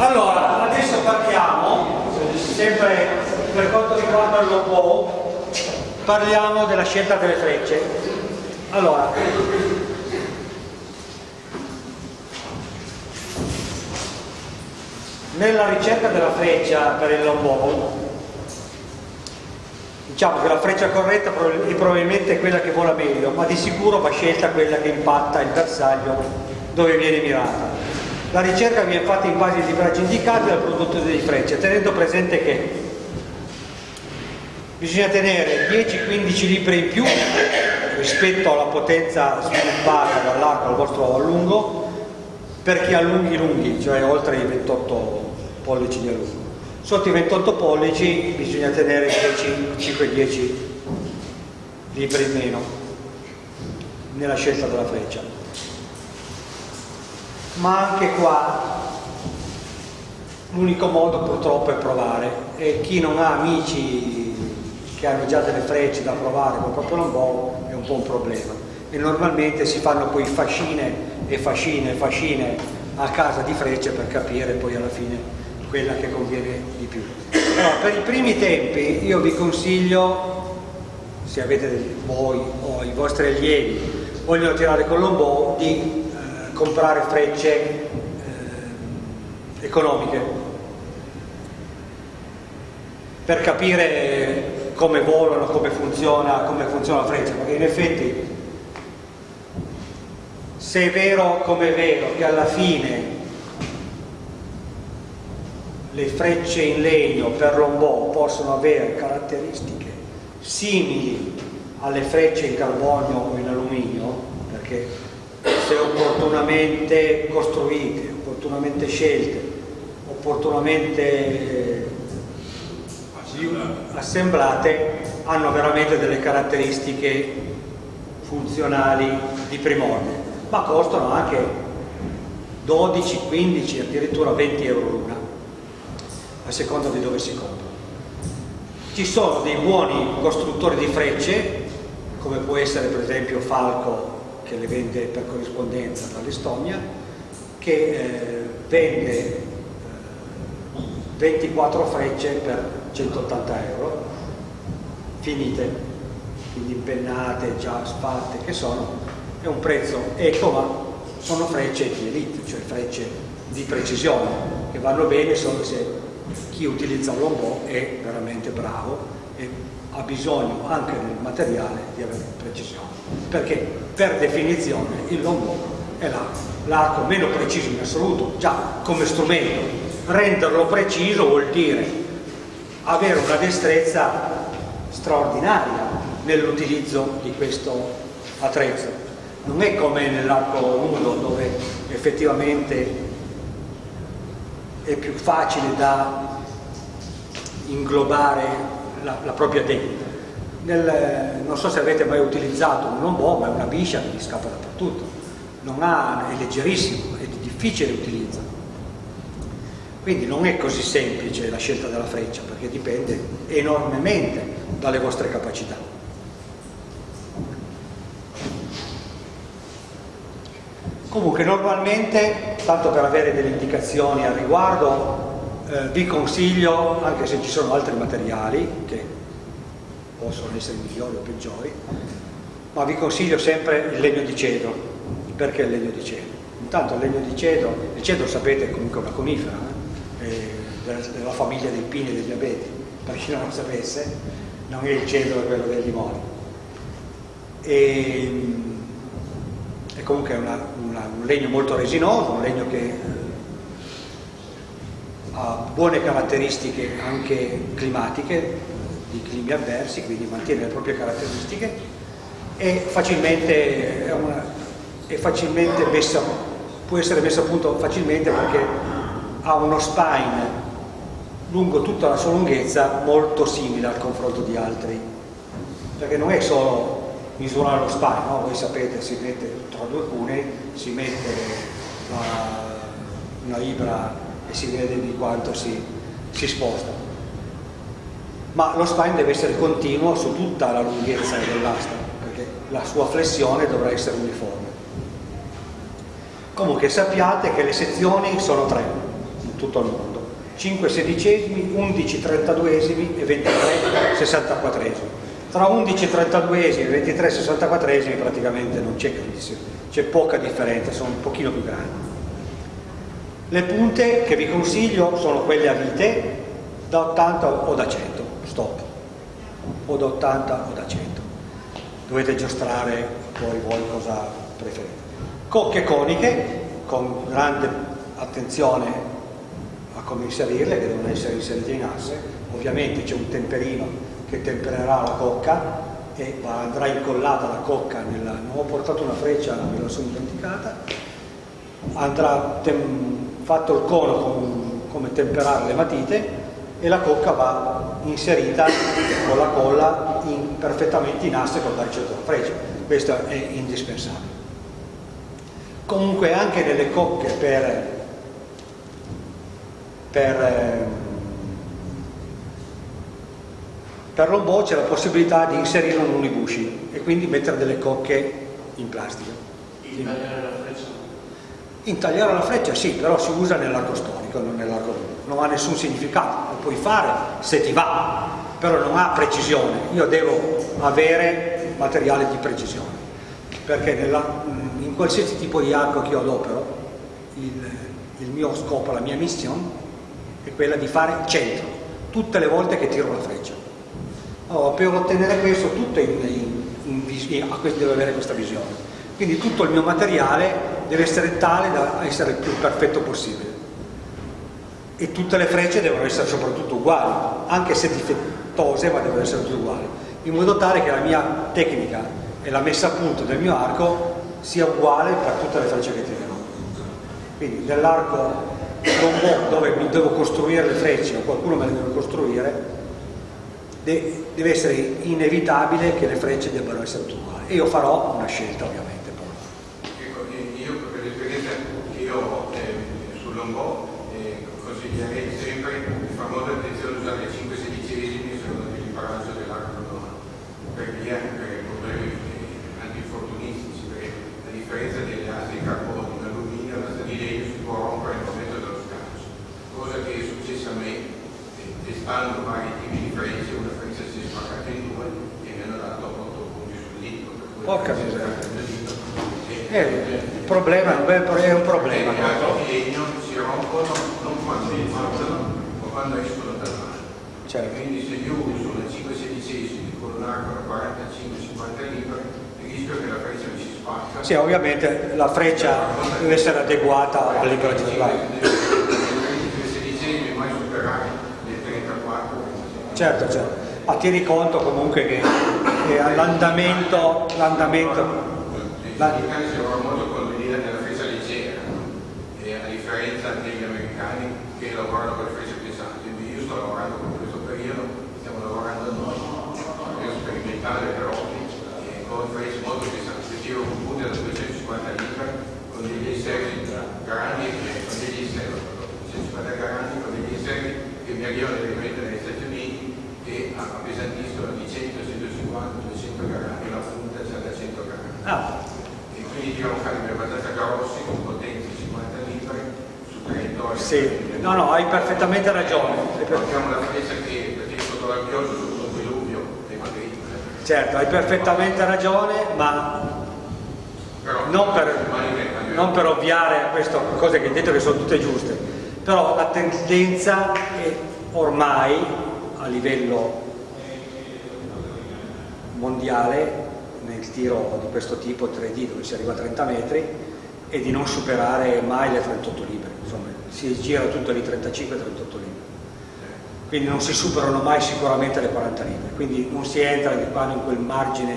Allora, adesso partiamo, sempre per quanto riguarda il logo, parliamo della scelta delle frecce. Allora, nella ricerca della freccia per il lombò diciamo che la freccia corretta è probabilmente quella che vola meglio ma di sicuro va scelta quella che impatta il bersaglio dove viene mirata la ricerca viene fatta in base ai libraggi indicati dal produttore di frecce tenendo presente che bisogna tenere 10-15 libri in più rispetto alla potenza sviluppata dall'arco al vostro allungo per chi ha lunghi lunghi, cioè oltre i 28 pollici di allungo. Sotto i 28 pollici bisogna tenere 5-10 libri in meno nella scelta della freccia. Ma anche qua l'unico modo purtroppo è provare e chi non ha amici che hanno già delle frecce da provare con proprio lombò è un po' un problema e normalmente si fanno poi fascine e fascine e fascine a casa di frecce per capire poi alla fine quella che conviene di più. Allora, per i primi tempi io vi consiglio, se avete voi o i vostri allievi vogliono tirare con l'ombò, di comprare frecce eh, economiche. Per capire come volano, come funziona, come funziona la freccia, perché in effetti se è vero come è vero che alla fine le frecce in legno per lombò possono avere caratteristiche simili alle frecce in carbonio o in alluminio, perché se opportunamente costruite, opportunamente scelte, opportunamente assemblate, hanno veramente delle caratteristiche funzionali di primordiale, ma costano anche 12, 15, addirittura 20 euro l'una a seconda di dove si compra. Ci sono dei buoni costruttori di frecce, come può essere per esempio Falco che le vende per corrispondenza dall'Estonia, che eh, vende eh, 24 frecce per 180 euro, finite, quindi impennate, già sfatte che sono, è un prezzo eco ma sono frecce di elite, cioè frecce di precisione, che vanno bene solo se chi utilizza lombò è veramente bravo e ha bisogno anche nel materiale di avere precisione perché per definizione il lombò è l'arco meno preciso in assoluto già come strumento. Renderlo preciso vuol dire avere una destrezza straordinaria nell'utilizzo di questo attrezzo. Non è come nell'arco nudo dove effettivamente è più facile da inglobare la, la propria tecnica. Nel, non so se avete mai utilizzato un lombò, ma è una biscia che gli scappa dappertutto. Ha, è leggerissimo, è di difficile utilizzo. Quindi non è così semplice la scelta della freccia, perché dipende enormemente dalle vostre capacità. Comunque normalmente, tanto per avere delle indicazioni al riguardo, eh, vi consiglio, anche se ci sono altri materiali che possono essere migliori o peggiori, ma vi consiglio sempre il legno di cedro. Perché il legno di cedro? Intanto il legno di cedro, il cedro sapete è comunque una conifera, eh, della, della, famiglia dei pini e degli abeti, per chi non lo sapesse, non è il cedro quello dei limoni. E, è comunque una, una, un legno molto resinoso, un legno che buone caratteristiche anche climatiche, di climi avversi, quindi mantiene le proprie caratteristiche e facilmente, è una, è facilmente messa, può essere messa a punto facilmente perché ha uno spine lungo tutta la sua lunghezza molto simile al confronto di altri perché non è solo misurare lo spine, no? voi sapete si mette tra due cunei, si mette la, una libra e si vede di quanto si, si sposta. Ma lo spine deve essere continuo su tutta la lunghezza dell'asta, perché la sua flessione dovrà essere uniforme. Comunque sappiate che le sezioni sono tre. tutto il mondo. 5 sedicesimi, 11 trentaduesimi e 23 sessantaquattresimi. Tra 11 32esimi e 23 sessantaquattresimi praticamente non c'è grandissimo, c'è poca differenza, sono un pochino più grandi. Le punte che vi consiglio sono quelle a vite da 80 o da 100, stop, o da 80 o da 100. Dovete giostrare poi voi cosa preferite. Cocche coniche con grande attenzione a come inserirle, che devono essere inserite in asse. Ovviamente c'è un temperino che tempererà la cocca e andrà incollata la cocca nella... ho portato una freccia, me la sono dimenticata andrà fatto il cono con, come temperare le matite e la cocca va inserita con la colla in, perfettamente in asse col baricetto della freccia questo è indispensabile comunque anche nelle cocche per, per, ehm, per l'ombò c'è la possibilità di inserire un unibushi e quindi mettere delle cocche in plastica freccia? Intagliare la freccia sì però si usa nell'arco storico non nell'arco non ha nessun significato lo puoi fare se ti va però non ha precisione. Io devo avere materiale di precisione perché nella, in qualsiasi tipo di arco che io adopero il, il mio scopo, la mia missione è quella di fare centro tutte le volte che tiro la freccia. Allora, per ottenere questo tutto in, in, in, in, devo avere questa visione. Quindi tutto il mio materiale deve essere tale da essere il più perfetto possibile e tutte le frecce devono essere soprattutto uguali anche se difettose ma devono essere tutte uguali in modo tale che la mia tecnica e la messa a punto del mio arco sia uguale per tutte le frecce che tiro. Quindi nell'arco dove mi devo costruire le frecce o qualcuno me le deve costruire, deve essere inevitabile che le frecce debbano essere tutte uguali. E io farò una scelta ovviamente. Ecco, io per l'esperienza che io ho eh, sul lombò eh, consiglierei sempre di fare molta attenzione a usare le 5 sedicesimi secondo l'imparaggio dell'arco romano, per via per problemi differenza delle aste di carbonio in alluminio, l'asta di legno si può rompere nel momento dello sgancio, cosa che è successa a me eh, testando vari tipi di frecce, una freccia si è spaccata in due e mi hanno dato 8 punti sul dito. Porca miseria. Eh, il problema è un problema. Di legno si rompono non quando falsano, ma quando escono dal mare. Certo. Quindi se io uso una 5 sedicesimi con un arco da 45-50 libri, rischio che la freccia mi si spacca. Sì, ovviamente la freccia deve essere adeguata al libero di Certo, certo. Ma tieni conto comunque che, che l'andamento, l'andamento... La... molto con l'idea della freccia leggera, e a differenza degli americani che lavorano con le frecce pesanti. Io sto lavorando con questo periodo, stiamo lavorando noi, per sperimentare però con frecce molto pesanti. Io un punto da 250 litri con degli esterni grandi, con degli esterni, 250 grandi, con degli esterni che mi arrivano direttamente negli Stati Uniti e appesantiscono di 100, 150, 200 grammi, la punta c'è da 100 grammi. Ah. E quindi tirano calibri abbastanza grossi, con potenza 50 litri su territorio. Sì, no, no, hai perfettamente ragione. Abbiamo la freccia che, perché sotto la pioggia, sotto il diluvio, è Madrid. Certo, hai perfettamente ragione, ma non per, non per ovviare a queste cose che hai detto che sono tutte giuste, però la tendenza è ormai a livello mondiale nel tiro di questo tipo 3D dove si arriva a 30 metri e di non superare mai le 38 libbre insomma si gira tutto lì 35-38 libbre quindi non si superano mai sicuramente le 40 libbre quindi non si entra di quando in quel margine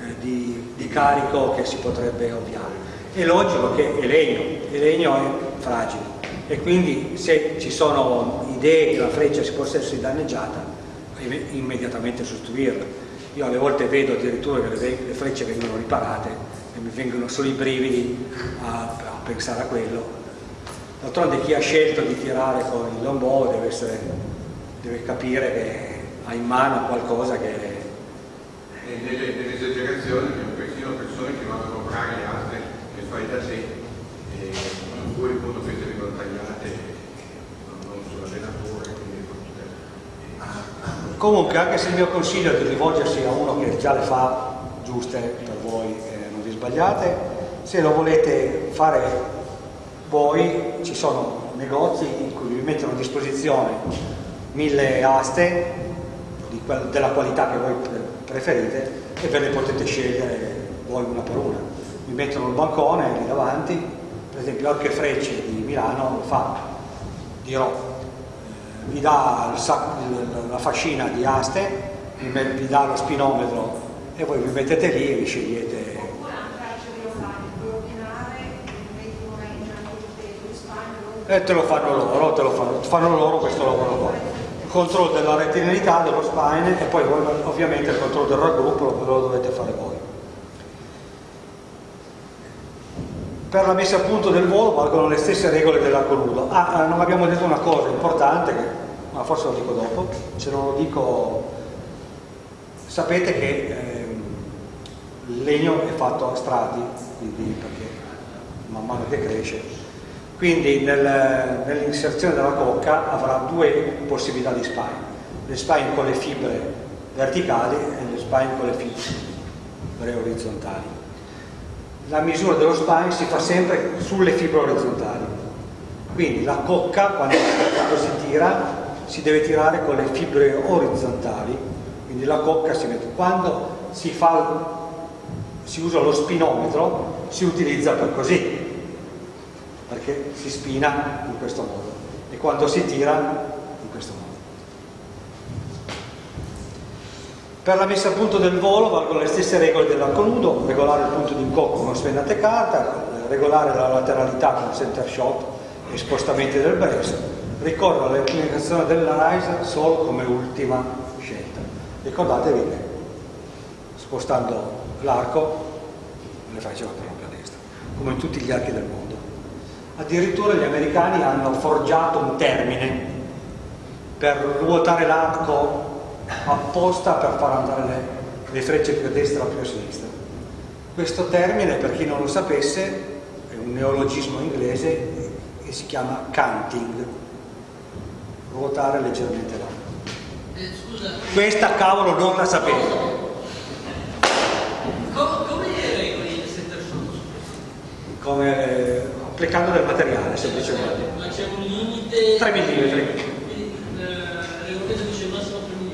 eh, di, di, carico che si potrebbe ovviare. È logico che è legno, il legno è fragile. E quindi se ci sono idee che la freccia si possa essere danneggiata immediatamente sostituirla io alle volte vedo addirittura che le, frecce vengono riparate e mi vengono solo i brividi a, a pensare a quello. D'altronde chi ha scelto di tirare con il lombò deve, essere, deve capire che ha in mano qualcosa che nelle, nelle esagerazioni abbiamo persino persone che vanno a comprare le altre che fai da sé e in cui appunto queste vengono tagliate Comunque, anche se il mio consiglio è di rivolgersi a uno che già le fa giuste per voi e non vi sbagliate, se lo volete fare voi ci sono negozi in cui vi mettono a disposizione mille aste quel, della qualità che voi preferite e ve le potete scegliere voi una per una. Vi mettono il bancone lì davanti, per esempio Arche Frecce di Milano lo fa, dirò, eh, vi dà la fascina di aste, vi dà lo spinometro e voi vi mettete lì e vi scegliete e te lo fanno loro, te lo fanno, fanno loro questo lavoro qua. Il controllo della retinalità, dello spine e poi ovviamente il controllo del raggruppo lo, lo dovete fare voi. Per la messa a punto del volo valgono le stesse regole dell'arco nudo. Ah, non abbiamo detto una cosa importante, che, ma forse lo dico dopo, se non lo dico sapete che eh, il legno è fatto a strati, quindi perché man mano che cresce quindi nel, nell'inserzione della cocca avrà due possibilità di spine, le spine con le fibre verticali e le spine con le fibre orizzontali. La misura dello spine si fa sempre sulle fibre orizzontali, quindi la cocca quando, quando si tira si deve tirare con le fibre orizzontali, quindi la cocca si mette. Quando si, fa, si usa lo spinometro si utilizza per così, perché si spina in questo modo. E quando si tira in questo modo. Per la messa a punto del volo valgono le stesse regole dell'arco nudo, regolare il punto di incocco con spennate carta, regolare la lateralità con center shot e spostamenti del breast, ricorrere all'inclinazione della rise solo come ultima scelta. Ricordatevi che spostando l'arco le faccio proprio a destra, come in tutti gli archi del mondo. Addirittura gli americani hanno forgiato un termine per ruotare l'arco apposta per far andare le, le frecce più a destra o più a sinistra. Questo termine, per chi non lo sapesse, è un neologismo inglese e si chiama canting, ruotare leggermente. Eh, Questa cavolo non la sapevo. come regole del center Come eh, applicando del materiale semplicemente. Ma c'è un limite? 3 mm. Il regolamento dice massimo 3 mm.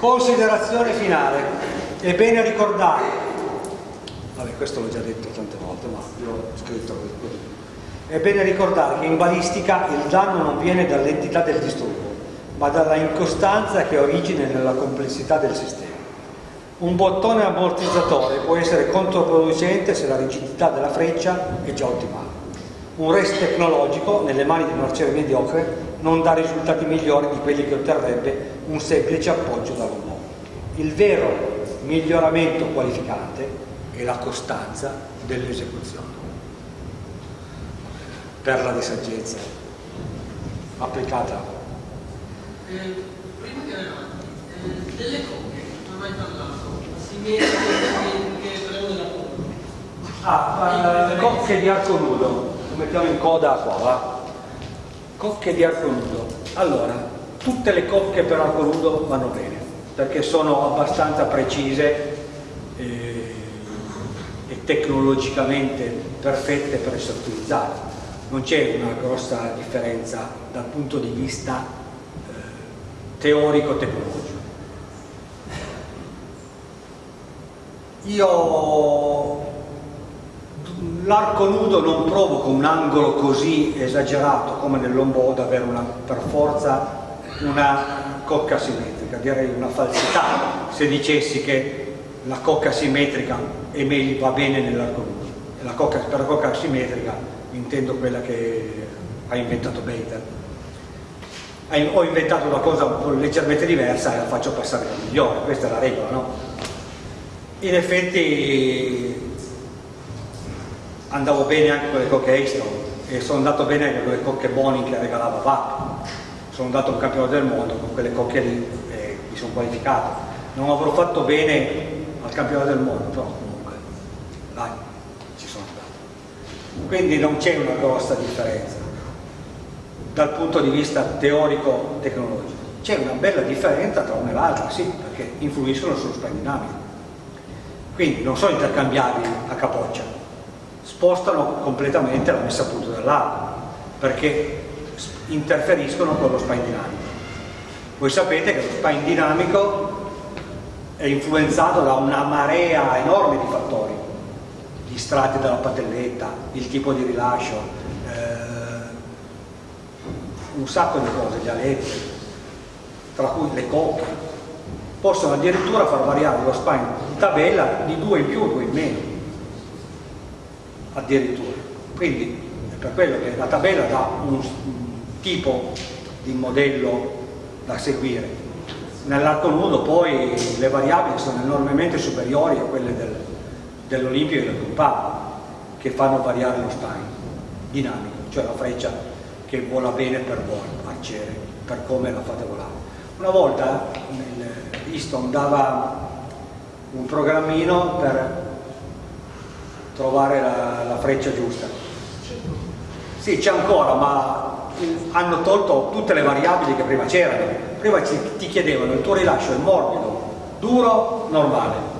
Considerazione finale. È bene ricordare, vabbè questo l'ho già detto tante volte, ma l'ho scritto così. È bene ricordare che in balistica il danno non viene dall'entità del disturbo, ma dalla incostanza che ha origine nella complessità del sistema. Un bottone ammortizzatore può essere controproducente se la rigidità della freccia è già ottimale. Un rest tecnologico nelle mani di un arciere mediocre non dà risultati migliori di quelli che otterrebbe un semplice appoggio da robot. Il vero miglioramento qualificante è la costanza dell'esecuzione. Perla di saggezza applicata. Eh, prima che avanti, eh, delle coppie, non ho mai parlato, simmetriche, simmetriche, però della coppia. Ah, cocche di arco nudo, lo mettiamo in coda qua, va? Cocche di arco nudo. Allora, tutte le cocche per arco nudo vanno bene, perché sono abbastanza precise eh, e tecnologicamente perfette per essere utilizzate. Non c'è una grossa differenza dal punto di vista eh, teorico-tecnologico. Io l'arco nudo non provoca un angolo così esagerato come nell'ombo ad avere una, per forza una cocca simmetrica, direi una falsità se dicessi che la cocca simmetrica è meglio, va bene nell'arco nudo. La cocca, per la cocca simmetrica intendo quella che ha inventato Baker. Ho inventato una cosa leggermente diversa e la faccio passare la migliore, questa è la regola, no? in effetti andavo bene anche con le cocche Easton e sono andato bene anche con le cocche Boning che regalava VAP sono andato un campione del mondo con quelle cocche lì e mi sono qualificato non avrò fatto bene al campione del mondo però comunque dai ci sono andato quindi non c'è una grossa differenza dal punto di vista teorico-tecnologico. C'è una bella differenza tra una e l'altra, sì, perché influiscono sullo dinamico. Quindi non sono intercambiabili a capoccia, spostano completamente la messa a punto dell'arco, perché interferiscono con lo spine dinamico. Voi sapete che lo spine dinamico è influenzato da una marea enorme di fattori, gli strati della patelletta, il tipo di rilascio, eh, un sacco di cose, gli aletti, tra cui le coppie, possono addirittura far variare lo spine in tabella di due in più o due in meno, addirittura. Quindi è per quello che la tabella dà un, tipo di modello da seguire. Nell'arco nudo poi le variabili sono enormemente superiori a quelle del, dell'Olimpio e del Gruppale che fanno variare lo spine dinamico, cioè la freccia che vola bene per voi, arciere, per come la fate volare. Una volta Easton dava un programmino per trovare la, la freccia giusta. Sì, c'è ancora, ma hanno tolto tutte le variabili che prima c'erano. Prima ci, ti chiedevano il tuo rilascio è morbido, duro, normale.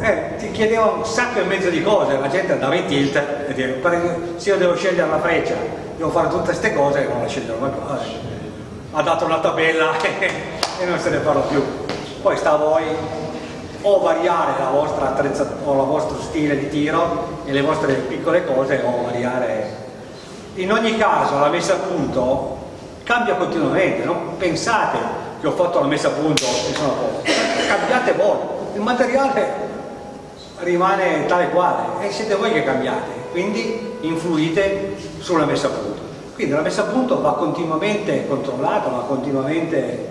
Eh, ti chiedevano un sacco e mezzo di cose, la gente andava in tilt e diceva, se io devo scegliere la freccia, devo fare tutte queste cose, non la sceglierò mai più. Ha dato una tabella e non se ne parla più. Poi sta a voi o variare la vostra attrezzatura o il vostro stile di tiro e le vostre piccole cose o variare. In ogni caso la messa a punto cambia continuamente, non pensate che ho fatto la messa a punto e sono a posto, cambiate voi, il materiale rimane tale quale e siete voi che cambiate, quindi influite sulla messa a punto. Quindi la messa a punto va continuamente controllata, va continuamente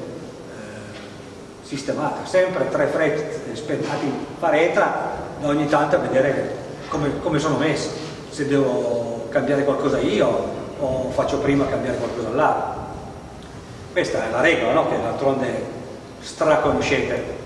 sistemata, sempre tre frecce spennati in faretra da ogni tanto a vedere come, come sono messi, se devo cambiare qualcosa io o faccio prima cambiare qualcosa là. Questa è la regola, no? che d'altronde straconoscete.